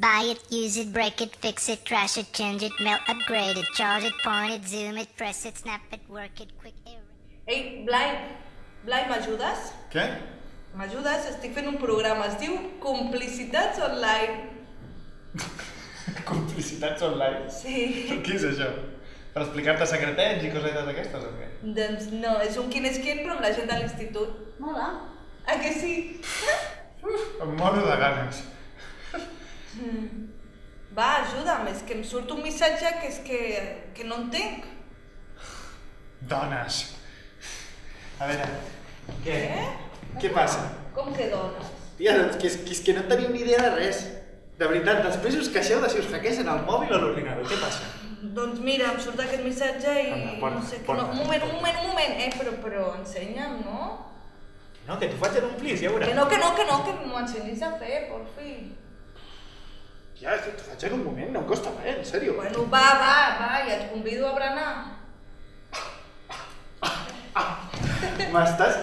Buy it, use it, break it, fix it, trash it, change it, melt, upgrade it, charge it, point it, zoom it, press it, snap it, work it, quick error. Ei, Blai, Blai, m'ajudes? Què? M'ajudes? Estic fent un programa, es diu Complicitats Online. Complicitats online. Sí. Què és això? Per explicar-te secretets i cosetes d'aquestes o què? Doncs no, és un quin és quin, però amb la gent de l'institut. Mola. Ah, que sí? Em moro de ganes. Va, ajuda'm, és que em surt un missatge que és que, que no entenc. Dones. A veure, què? Què? Què passa? Com que dones? Tia, doncs que és, que és que no teniu ni idea de res. De veritat, després us queixeu de si us hackeixen el mòbil o l'ordinador. Què passa? Doncs mira, em surt aquest missatge i Anda, porta, no sé què... No, un moment, un moment, un moment. Eh, però, però ensenya'm, no? No, que t'ho faig en un plis, ja veuràs. Que no, que no, que no, que m'ho ensenyis a fer, por fi. Ja, faig en un moment, no em costa res, en sèrio. Bueno, va, va, va, ja et convido a berenar. M'estàs...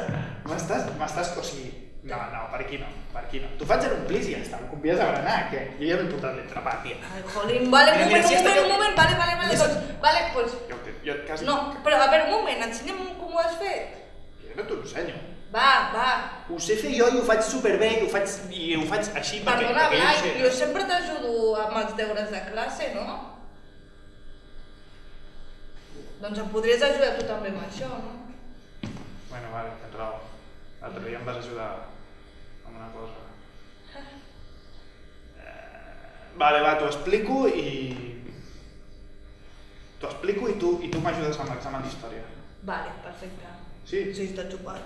M'estàs... M'estàs... O sigui... No, no, per aquí no, per aquí no. T'ho faig en un plis i ja està, em convides a berenar, que jo ja m'he portat l'entrapat, tia. Ai, jolín, vale, un moment, un moment, un moment, vale, vale, vale, doncs, vale, pues... Jo, jo quasi... No, però a veure, un moment, ensenya'm com ho has fet. Jo no t'ho ensenyo. Va, va. Ho sé fer jo i ho faig superbé i ho faig, i ho faig així perquè, Perdona, perquè Blai, jo ho sé. jo sempre t'ajudo amb els deures de classe, no? Doncs em podries ajudar tu també amb això, no? Bueno, vale, tens raó. L'altre dia em vas ajudar amb una cosa. Eh, vale, va, t'ho explico i... T'ho explico i tu, i tu m'ajudes amb l'examen d'història. Vale, perfecte. Sí? Sí, està xupat.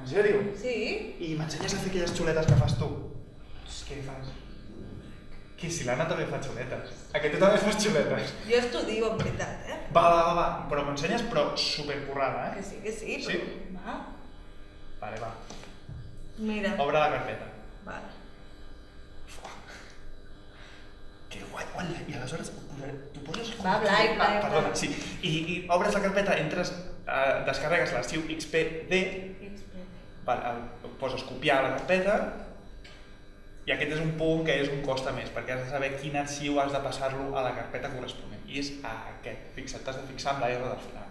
En sèrio? Sí? I m'ensenyes a fer aquelles xuletes que fas tu? Què fas? Qui, si l'Anna també fa xuletes. A que tu també fas xuletes? Jo estudio, en veritat, eh? Va, va, va, va. però m'ensenyes però supercurrada, Que eh? sí, que sí, Sí? però... Va. Vale, va. Mira. Obre la carpeta. Vale. Que guai, guai, i aleshores tu poses... Va, Blai, Blai, Ah, perdona, Blai. sí. I, I obres la carpeta, entres, eh, descarregues l'arxiu XPD, el, poses copiar la carpeta, i aquest és un punt que és un costa més, perquè has de saber quin arxiu has de passar-lo a la carpeta corresponent. I és aquest. Fixa't, t'has de fixar amb la R del final.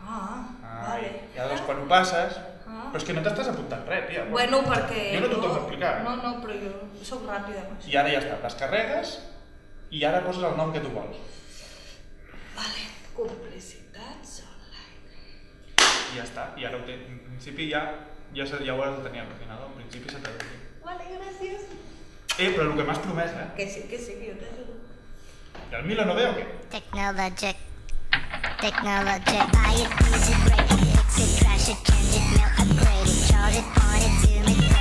Ah, Ah, vale. I llavors quan ho passes... Ah. Però és que no t'estàs apuntant res, tia. Bueno, perquè... Jo no t'ho torno a explicar. No, no, però jo sóc ràpida això. I ara ja està, descarregues i ara poses el nom que tu vols. Vale, complicitats online. I ja està, i ara ho té. En principi ja, ja, ja ho teníem al final, al principi s'ha traduït. Vale, gràcies. Eh, però el que m'has promès, eh? Que sí, que sí, que jo t'ajudo. I el Milo no ve o què? Technologic. Technologic. I it, use it, break it, fix it, trash it, change it, melt, upgrade it, charge it, point it, zoom it,